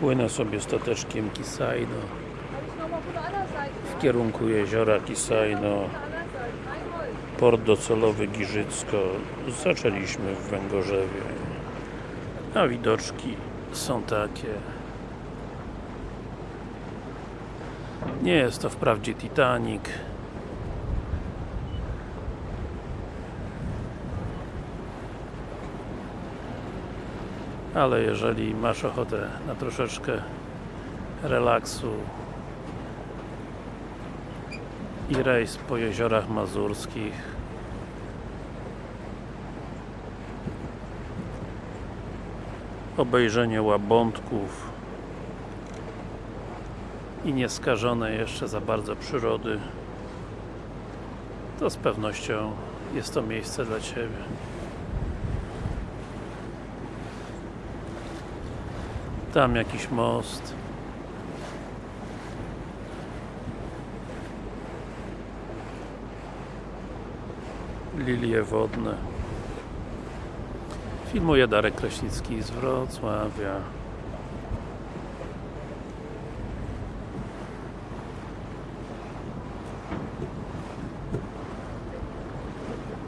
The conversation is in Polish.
Płynę sobie stateczkiem Kisajno w kierunku jeziora Kisajno. Port docelowy Giżycko. Zaczęliśmy w Węgorzewie. A widoczki są takie. Nie jest to wprawdzie Titanic ale jeżeli masz ochotę na troszeczkę relaksu i rejs po jeziorach mazurskich obejrzenie łabądków i nieskażone jeszcze za bardzo przyrody to z pewnością jest to miejsce dla Ciebie tam jakiś most. Lilie wodne. Filmuje Darek Kraśnicki z Wrocławia.